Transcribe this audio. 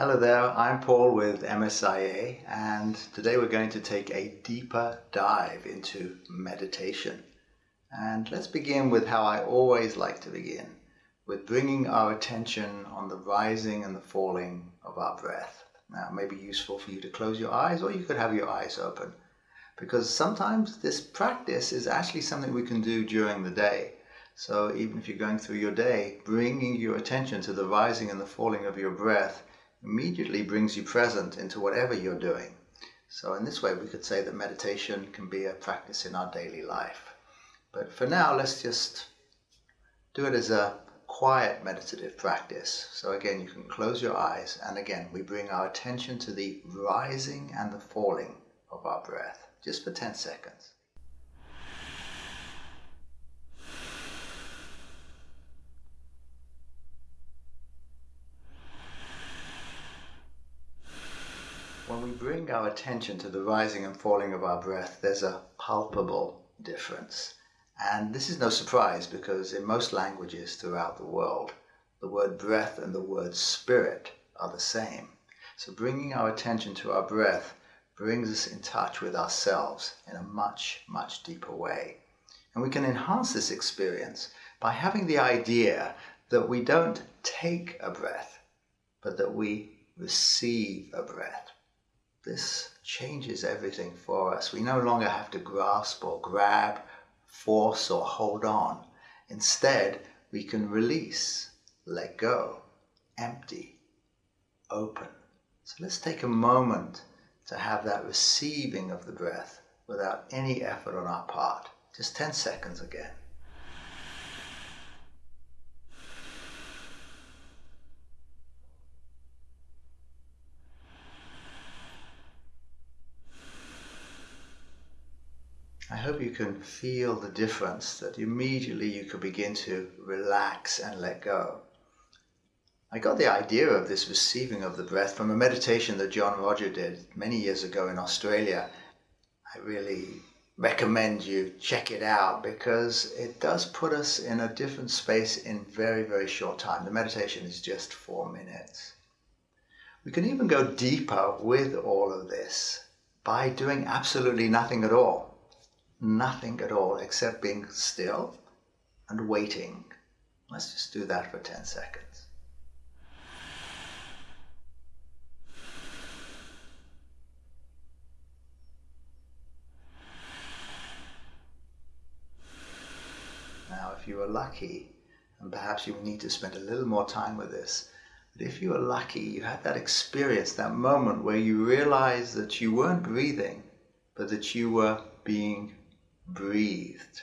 Hello there, I'm Paul with MSIA and today we're going to take a deeper dive into meditation. And let's begin with how I always like to begin, with bringing our attention on the rising and the falling of our breath. Now it may be useful for you to close your eyes or you could have your eyes open because sometimes this practice is actually something we can do during the day. So even if you're going through your day, bringing your attention to the rising and the falling of your breath immediately brings you present into whatever you're doing. So in this way we could say that meditation can be a practice in our daily life. But for now let's just do it as a quiet meditative practice. So again you can close your eyes and again we bring our attention to the rising and the falling of our breath just for 10 seconds. When we bring our attention to the rising and falling of our breath, there's a palpable difference. And this is no surprise because in most languages throughout the world, the word breath and the word spirit are the same. So bringing our attention to our breath brings us in touch with ourselves in a much, much deeper way. And we can enhance this experience by having the idea that we don't take a breath, but that we receive a breath. This changes everything for us. We no longer have to grasp or grab, force or hold on. Instead, we can release, let go, empty, open. So let's take a moment to have that receiving of the breath without any effort on our part. Just 10 seconds again. Hope you can feel the difference that immediately you can begin to relax and let go. I got the idea of this receiving of the breath from a meditation that John Roger did many years ago in Australia. I really recommend you check it out because it does put us in a different space in very, very short time. The meditation is just four minutes. We can even go deeper with all of this by doing absolutely nothing at all nothing at all except being still and waiting. Let's just do that for 10 seconds. Now, if you are lucky, and perhaps you will need to spend a little more time with this, but if you are lucky, you had that experience, that moment where you realized that you weren't breathing, but that you were being breathed.